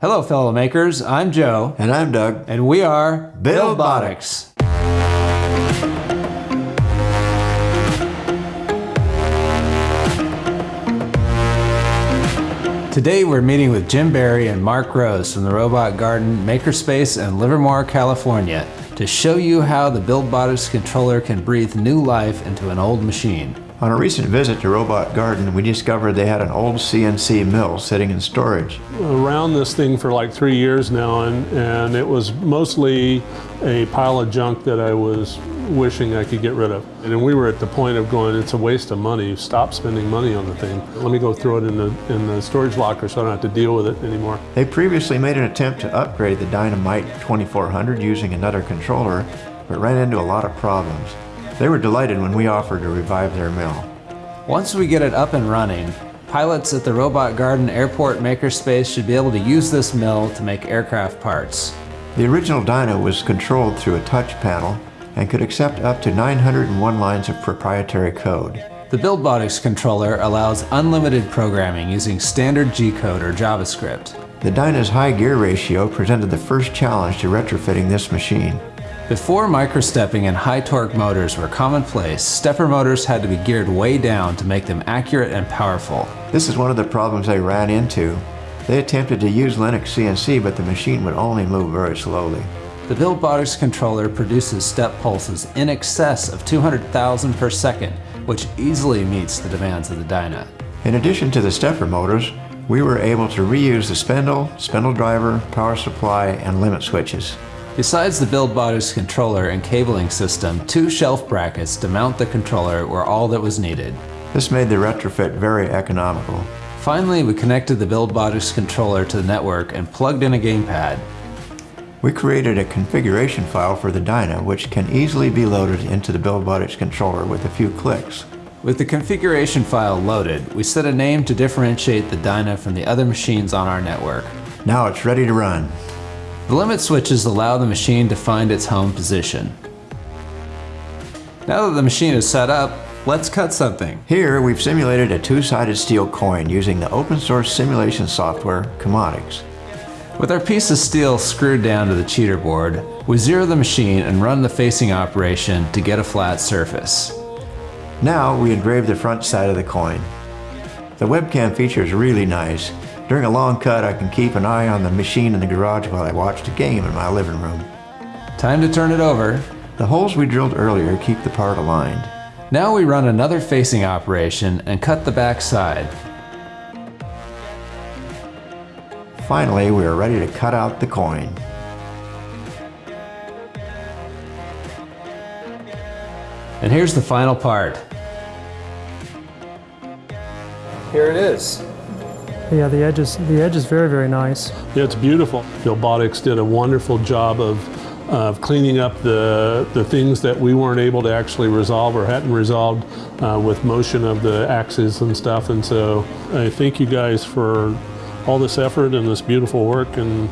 Hello, fellow makers. I'm Joe. And I'm Doug. And we are Buildbotics. Today we're meeting with Jim Barry and Mark Rose from the Robot Garden Makerspace in Livermore, California to show you how the Buildbotics controller can breathe new life into an old machine. On a recent visit to Robot Garden, we discovered they had an old CNC mill sitting in storage. Around this thing for like three years now, and, and it was mostly a pile of junk that I was wishing I could get rid of. And we were at the point of going, it's a waste of money. Stop spending money on the thing. Let me go throw it in the, in the storage locker so I don't have to deal with it anymore. They previously made an attempt to upgrade the DynaMyte 2400 using another controller, but ran into a lot of problems. They were delighted when we offered to revive their mill. Once we get it up and running, pilots at the Robot Garden Airport Makerspace should be able to use this mill to make aircraft parts. The original Dyna was controlled through a touch panel and could accept up to 901 lines of proprietary code. The Buildbotics controller allows unlimited programming using standard G-code or JavaScript. The Dyna's high gear ratio presented the first challenge to retrofitting this machine. Before microstepping and high torque motors were commonplace, stepper motors had to be geared way down to make them accurate and powerful. This is one of the problems they ran into. They attempted to use Linux CNC, but the machine would only move very slowly. The Buildbotics controller produces step pulses in excess of 200,000 per second, which easily meets the demands of the Dyna. In addition to the stepper motors, we were able to reuse the spindle, spindle driver, power supply, and limit switches. Besides the Buildbotics controller and cabling system, two shelf brackets to mount the controller were all that was needed. This made the retrofit very economical. Finally, we connected the Buildbotics controller to the network and plugged in a gamepad. We created a configuration file for the Dyna which can easily be loaded into the Buildbotics controller with a few clicks. With the configuration file loaded, we set a name to differentiate the Dyna from the other machines on our network. Now it's ready to run. The limit switches allow the machine to find its home position. Now that the machine is set up, let's cut something. Here we've simulated a two-sided steel coin using the open source simulation software CAMotics. With our piece of steel screwed down to the cheater board, we zero the machine and run the facing operation to get a flat surface. Now we engrave the front side of the coin. The webcam feature is really nice during a long cut, I can keep an eye on the machine in the garage while I watch the game in my living room. Time to turn it over. The holes we drilled earlier keep the part aligned. Now we run another facing operation and cut the back side. Finally, we are ready to cut out the coin. And here's the final part. Here it is. Yeah, the edge is the edge is very very nice. Yeah, it's beautiful. Buildbotics did a wonderful job of, of cleaning up the the things that we weren't able to actually resolve or hadn't resolved uh, with motion of the axes and stuff. And so I thank you guys for all this effort and this beautiful work. And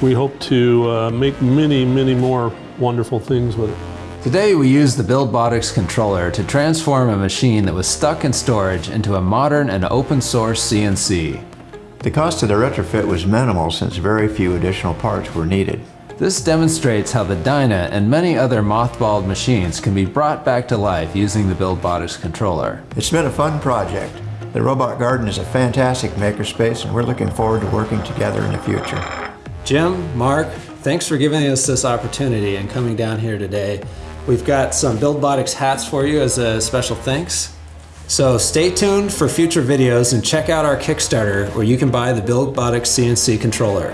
we hope to uh, make many many more wonderful things with it. Today we used the Buildbotics controller to transform a machine that was stuck in storage into a modern and open source CNC. The cost of the retrofit was minimal since very few additional parts were needed. This demonstrates how the Dyna and many other mothballed machines can be brought back to life using the Buildbotics controller. It's been a fun project. The Robot Garden is a fantastic makerspace and we're looking forward to working together in the future. Jim, Mark, thanks for giving us this opportunity and coming down here today. We've got some Buildbotics hats for you as a special thanks. So stay tuned for future videos and check out our Kickstarter where you can buy the Buildbotics CNC controller.